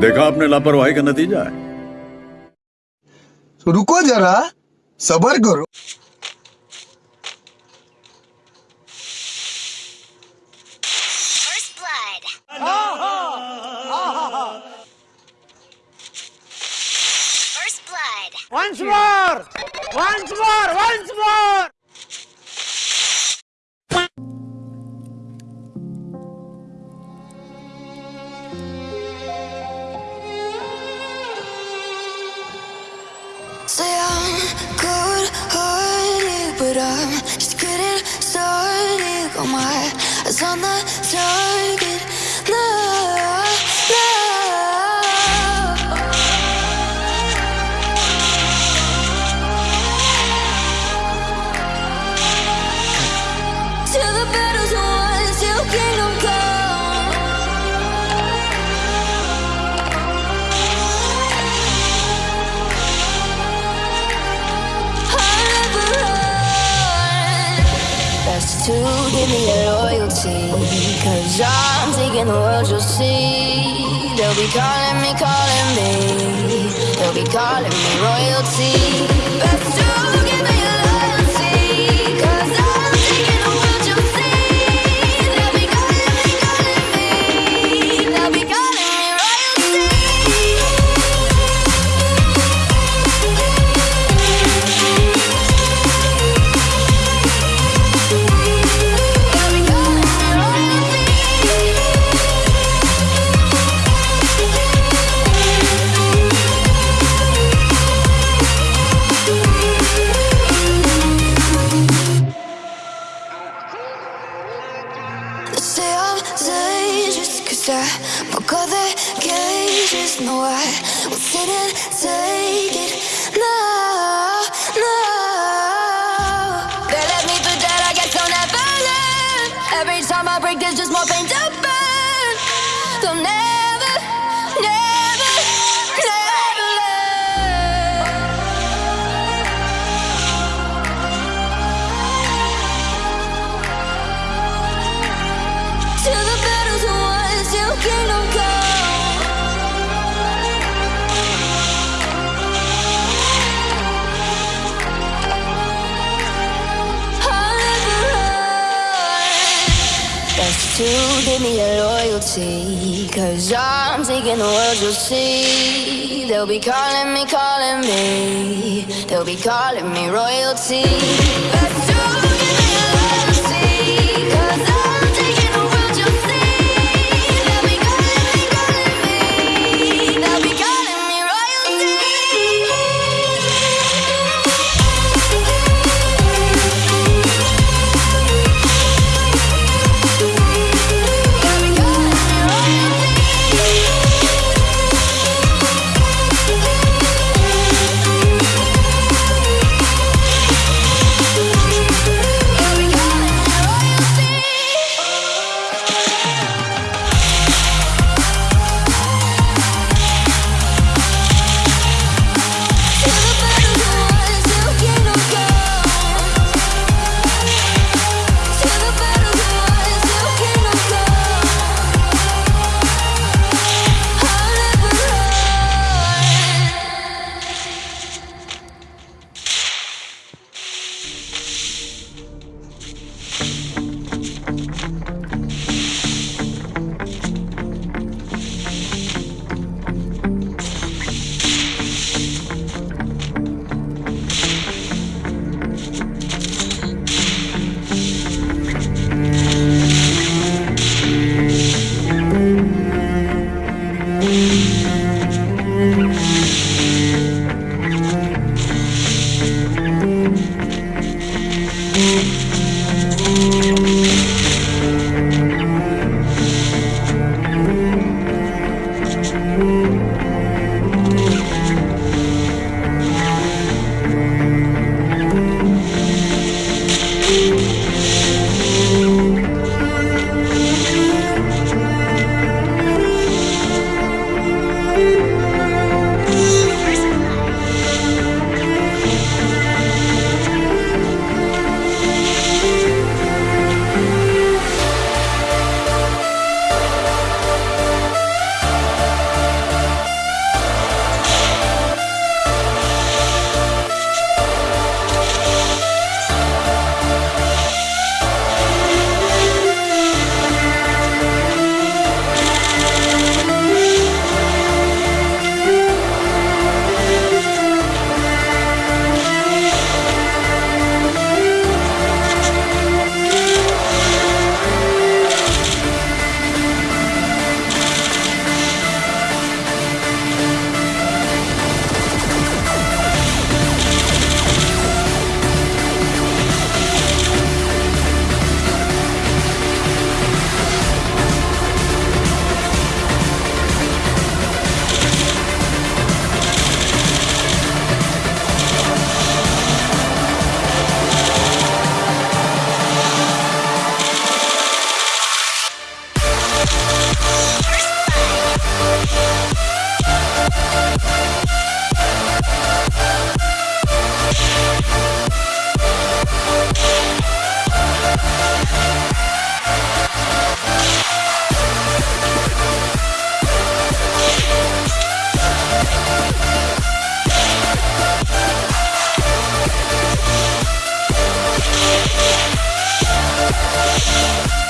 देखा आपने लापरवाही का नतीजा है तो रुको जरा सबर करो Once more! Once more! Once more! Got my on the target. Give me your loyalty. Cause I'm taking the world, you'll see. They'll be calling me, calling me. They'll be calling me royalty. They say I'm dangerous cause I broke all the cages No, I won't sit and take it. No, no. They left me for dead, I guess I'll never learn Every time I break, there's just more pain to burn to give me your loyalty. Cause I'm taking the world, you'll see. They'll be calling me, calling me. They'll be calling me royalty. Bye.